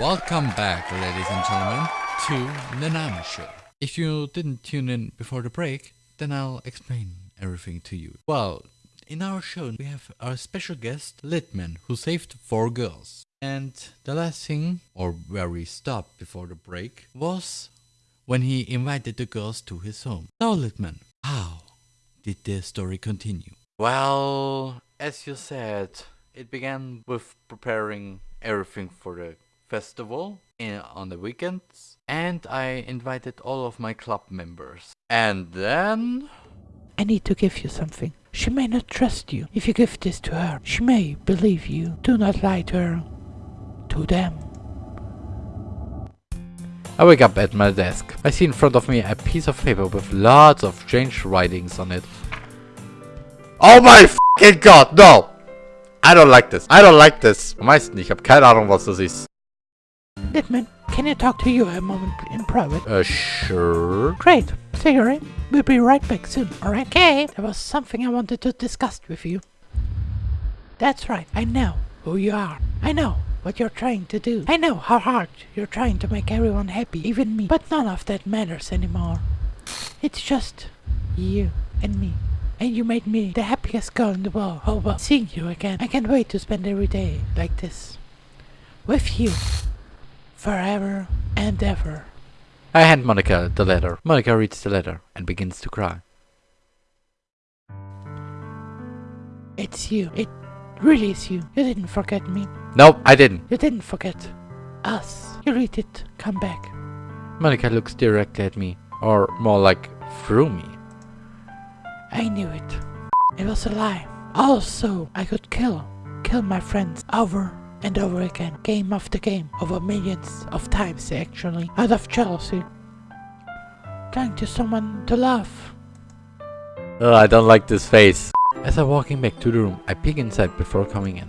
Welcome back, ladies and gentlemen, to the Nami Show. If you didn't tune in before the break, then I'll explain everything to you. Well, in our show, we have our special guest, Litman, who saved four girls. And the last thing, or where we stopped before the break, was when he invited the girls to his home. So, Litman, how did the story continue? Well, as you said, it began with preparing everything for the festival in, on the weekends, and I invited all of my club members. And then. I need to give you something. She may not trust you. If you give this to her, she may believe you. Do not lie to her. To them. I wake up at my desk. I see in front of me a piece of paper with lots of strange writings on it. Oh my fucking god, no! I don't like this. I don't like this. Am? Ich habe keine Ahnung, was das ist. Litman, can I talk to you a moment in private? Uh, sure. Great. Cigarette. We'll be right back soon, alright? Okay. There was something I wanted to discuss with you. That's right. I know who you are. I know what you're trying to do. I know how hard you're trying to make everyone happy, even me. But none of that matters anymore. It's just you and me. And you made me the happiest girl in the world. Oh well, seeing you again. I can't wait to spend every day like this. With you. Forever and ever. I hand Monika the letter. Monika reads the letter and begins to cry. It's you. It really is you. You didn't forget me. No, I didn't. You didn't forget us. You read it. Come back. Monika looks directly at me, or more like through me. I knew it. It was a lie. Also, I could kill, kill my friends over and over again, game after game, over millions of times actually, out of jealousy. Trying to someone to love. Oh, I don't like this face. As I'm walking back to the room, I peek inside before coming in.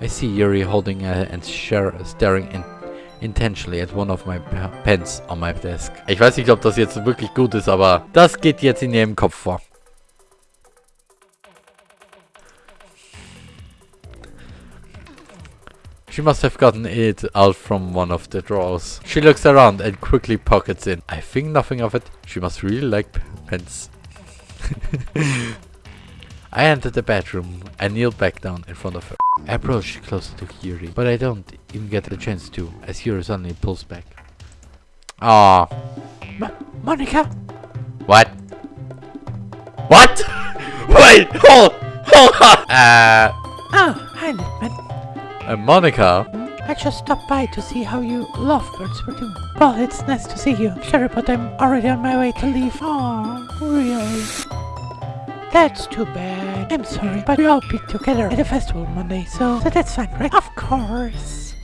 I see Yuri holding a, and staring in, intentionally at one of my pens on my desk. Ich weiß nicht, ob das jetzt wirklich gut ist, aber das geht jetzt in ihrem Kopf vor. She must have gotten it out from one of the drawers. She looks around and quickly pockets it. I think nothing of it. She must really like pens. I enter the bedroom and kneel back down in front of her. I approach closer to Yuri, but I don't even get the chance to, as Yuri suddenly pulls back. Ah. Mo Monika? What? What? Wait, hold, hold on. Monika? I just stopped by to see how you lovebirds were doing. Well, it's nice to see you. Sorry, but I'm already on my way to leave. Oh, really? That's too bad. I'm sorry, but we all be together at the festival Monday, so, so that's fine, right? Of course.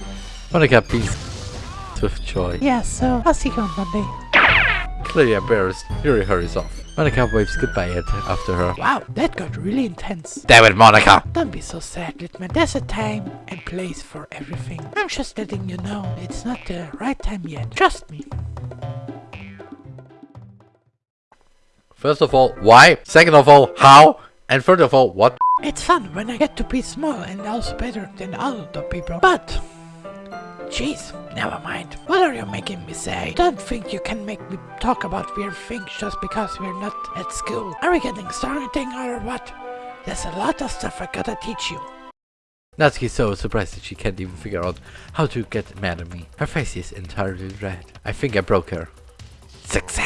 Monika beams with joy. Yeah, so I'll see you on Monday. Clearly embarrassed, Yuri hurries off. Monika waves goodbye after her. Wow, that got really intense. Damn it, Monika! Don't be so sad, Litman. There's a time and place for everything. I'm just letting you know it's not the right time yet. Trust me. First of all, why? Second of all, how? And third of all, what? It's fun when I get to be small and also better than other people. But Jeez, never mind. What are you making me say? Don't think you can make me talk about weird things just because we're not at school. Are we getting started or what? There's a lot of stuff I gotta teach you. Natsuki's so surprised that she can't even figure out how to get mad at me. Her face is entirely red. I think I broke her. Success!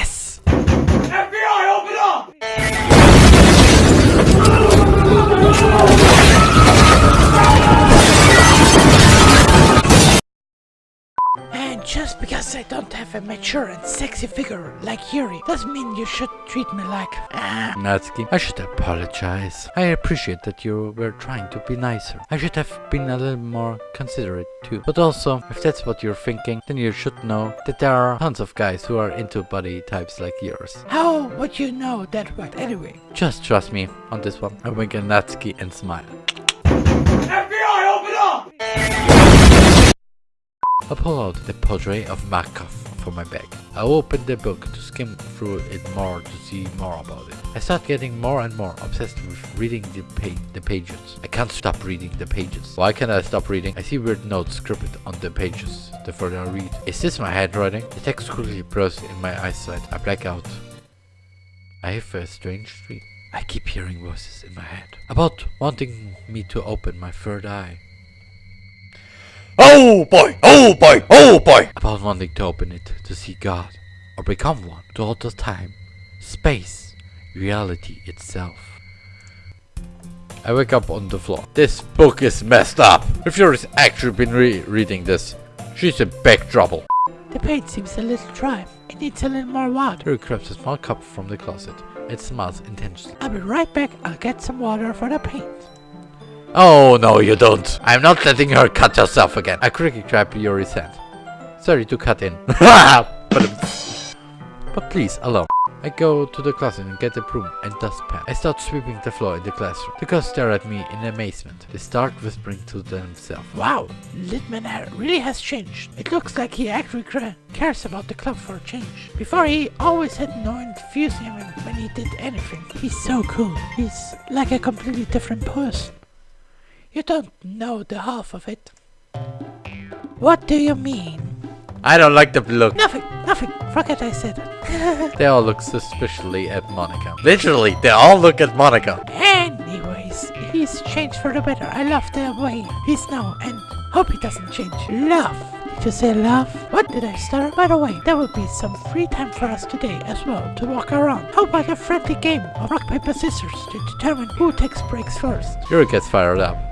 Just because I don't have a mature and sexy figure like Yuri doesn't mean you should treat me like... Ah. Natsuki, I should apologize. I appreciate that you were trying to be nicer. I should have been a little more considerate too. But also, if that's what you're thinking, then you should know that there are tons of guys who are into body types like yours. How would you know that what anyway? Just trust me on this one. I wink at Natsuki and smile. FBI, open up! I pull out the portrait of Markov from my bag. I opened the book to skim through it more to see more about it. I start getting more and more obsessed with reading the, pa the pages. I can't stop reading the pages. Why can't I stop reading? I see weird notes scribbled on the pages the further I read. Is this my handwriting? The text quickly blurs in my eyesight. I black out. I have a strange dream. I keep hearing voices in my head about wanting me to open my third eye. Oh boy! Oh boy! Oh boy! About wanting to open it to see God or become one to alter time, space, reality itself. I wake up on the floor. This book is messed up. If Yuri's actually been re reading this, she's in big trouble. The paint seems a little dry. It needs a little more water. Yuri grabs a small cup from the closet. It smells intensely. I'll be right back. I'll get some water for the paint. Oh, no, you don't. I'm not letting her cut herself again. I quickly grab Yuri's hand. Sorry to cut in. but, um, but please, alone. I go to the closet and get a broom and dustpan. I start sweeping the floor in the classroom. The girls stare at me in amazement. They start whispering to themselves. Wow, Litman really has changed. It looks like he actually cares about the club for a change. Before he always had no enthusiasm when he did anything. He's so cool. He's like a completely different person. You don't know the half of it. What do you mean? I don't like the look. Nothing, nothing. Forget I said it. They all look suspiciously at Monika. Literally, they all look at Monika. Anyways, he's changed for the better. I love the way he's now and hope he doesn't change. Love. Did you say love? What did I start? By the way, there will be some free time for us today as well to walk around. How about a friendly game of rock, paper, scissors to determine who takes breaks first? Yuri gets fired up.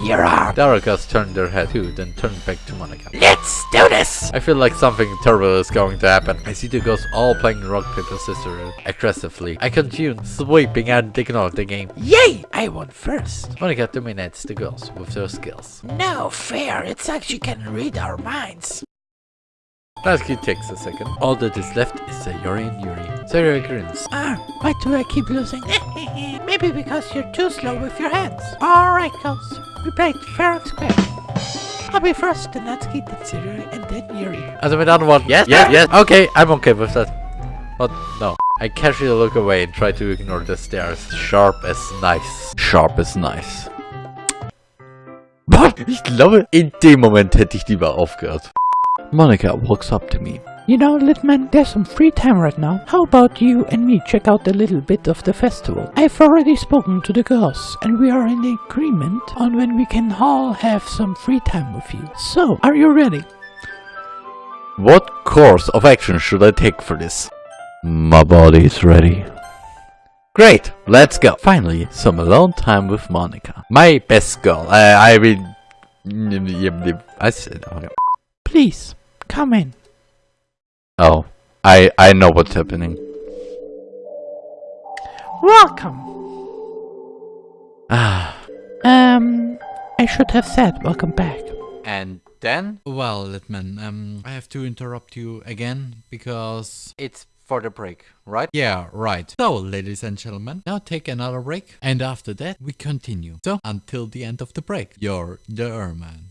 You're on. The girls turn their head too, then turned back to Monika. Let's do this! I feel like something terrible is going to happen. I see the girls all playing rock, paper, scissors aggressively. I continue sweeping and ignore the game. Yay! I won first. Monika dominates the girls with her skills. No fair. It's like she can read our minds. Natsuki takes a second. All that is left is Sayori and Yuri. Sayori grins. Ah, why do I keep losing? Maybe because you're too slow with your hands. Alright, girls. We played fair and square. I'll be first, then Natsuki, then Sayori, and then Yuri. As I'm another one. Yes, yes, yes. Okay, I'm okay with that. But no. I casually look away and try to ignore the stares. Sharp as nice. Sharp as nice. What? Ich glaube, in dem Moment hätte ich lieber aufgehört. Monika walks up to me. You know, Litman, there's some free time right now. How about you and me check out a little bit of the festival? I've already spoken to the girls, and we are in agreement on when we can all have some free time with you. So, are you ready? What course of action should I take for this? My body is ready. Great, let's go. Finally, some alone time with Monika. My best girl. I, I will... I said... Okay. Please, come in. Oh, I I know what's happening. Welcome. Ah. Um, I should have said welcome back. And then Well, Litman, um, I have to interrupt you again because. it's for the break, right? Yeah, right. So, ladies and gentlemen, now take another break, and after that, we continue. So, until the end of the break, you're the Erman.